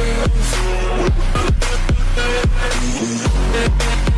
We'll be right back.